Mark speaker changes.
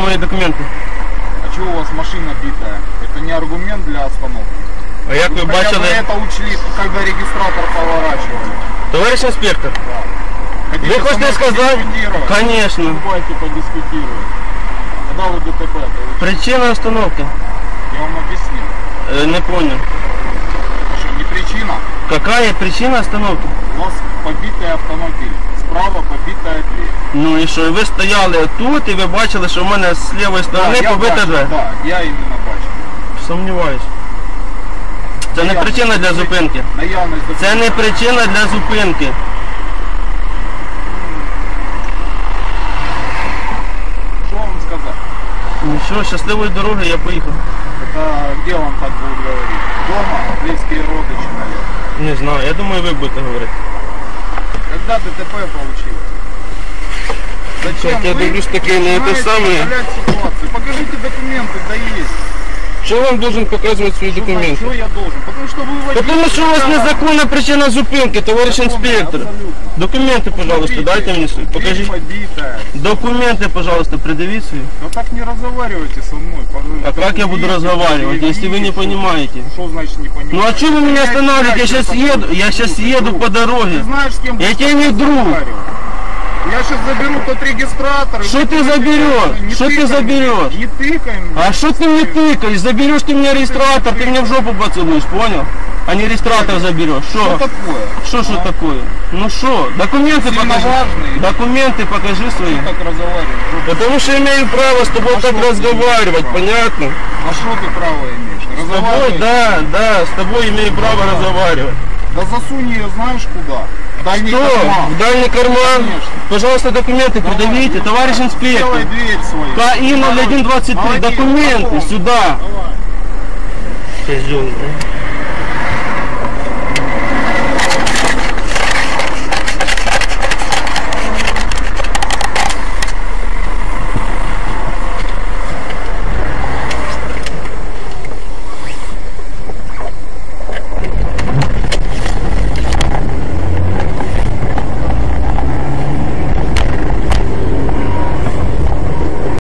Speaker 1: мої документи.
Speaker 2: А чего у вас машина битая? Это не аргумент для остановки.
Speaker 1: А як ви бачили,
Speaker 2: это учли, когда регистратор поворачивали.
Speaker 1: товариш інспектор,
Speaker 2: Хотите
Speaker 1: ви
Speaker 2: со
Speaker 1: хочете
Speaker 2: мной
Speaker 1: сказати?
Speaker 2: подискутировать?
Speaker 1: Конечно.
Speaker 2: Давайте подискутируем. Когда вы ДТП?
Speaker 1: Причина остановки.
Speaker 2: Я вам объяснил.
Speaker 1: Е, Не понял.
Speaker 2: Это что, не причина?
Speaker 1: Какая причина остановки?
Speaker 2: У вас побитый автомобиль. Справа побитая дверь.
Speaker 1: Ну і що, і ви стояли тут і ви бачили, що в мене з лівої сторони
Speaker 2: я
Speaker 1: побита
Speaker 2: бачу,
Speaker 1: двері?
Speaker 2: Да, я именно бачу.
Speaker 1: Сумніваюсь. Це не
Speaker 2: Наявність
Speaker 1: причина для зупинки. Це не
Speaker 2: документів.
Speaker 1: причина для зупинки.
Speaker 2: Что вам сказать?
Speaker 1: Ну що, щасливої дороги, я поїхав.
Speaker 2: Это где вам так будут говорить? Дома? Близкие родичи, наверное.
Speaker 1: Не знаю, я думаю, ви будете говорити.
Speaker 2: Когда ДТП получилось? Зачем
Speaker 1: Так, я
Speaker 2: вы
Speaker 1: дивлюсь, таки не те
Speaker 2: знаете,
Speaker 1: саме.
Speaker 2: управлять ситуацией? Покажите документы, да есть.
Speaker 1: Що вам должен показувати свої
Speaker 2: Что, значит, что я должен? Потому что вы водитель.
Speaker 1: Тому що у вас
Speaker 2: да.
Speaker 1: незаконна причина зупинки, товариш
Speaker 2: Законная,
Speaker 1: інспектор.
Speaker 2: абсолютно.
Speaker 1: Документи, пожалуйста,
Speaker 2: Смотрите,
Speaker 1: дайте мені свої.
Speaker 2: дверь
Speaker 1: Покажіть.
Speaker 2: побитая.
Speaker 1: Документы, пожалуйста, предъявите свои.
Speaker 2: Ну так не разговаривайте со мной.
Speaker 1: А как я буду разговаривать, если вы не понимаете?
Speaker 2: Что значит не понимаете?
Speaker 1: Ну а что вы меня останавливаете? Я сейчас еду, я сейчас еду по
Speaker 2: Ты
Speaker 1: дороге.
Speaker 2: знаешь, с кем
Speaker 1: Я
Speaker 2: будешь
Speaker 1: тебе не друг.
Speaker 2: Я сейчас заберу тот регистратор.
Speaker 1: Что ты заберешь? Что ты заберешь?
Speaker 2: Не тыкай мне.
Speaker 1: А что ты мне тыкаешь? Заберешь ты мне регистратор, ты мне в жопу поцелуешь, понял? А не регистратор заберешь.
Speaker 2: Что такое?
Speaker 1: Что что
Speaker 2: А?
Speaker 1: такое? Ну что? Документы
Speaker 2: Сильно
Speaker 1: покажи.
Speaker 2: важный.
Speaker 1: Документы покажи свои.
Speaker 2: Ты так разговариваешь?
Speaker 1: Потому что имею право с тобой
Speaker 2: А
Speaker 1: так разговаривать,
Speaker 2: право?
Speaker 1: понятно?
Speaker 2: А что ты право имеешь?
Speaker 1: С тобой, да, да, с тобой имею право
Speaker 2: Да.
Speaker 1: разговаривать.
Speaker 2: Да засунь ее знаешь куда? В Дальний
Speaker 1: Что?
Speaker 2: карман.
Speaker 1: В дальний карман?
Speaker 2: Конечно.
Speaker 1: Пожалуйста, документы
Speaker 2: Давай.
Speaker 1: предъявите, товарищ
Speaker 2: Делай
Speaker 1: инспектор.
Speaker 2: дверь свою.
Speaker 1: КАИ 0123,
Speaker 2: Молодец,
Speaker 1: документы сюда.
Speaker 2: Давай.
Speaker 1: Козел,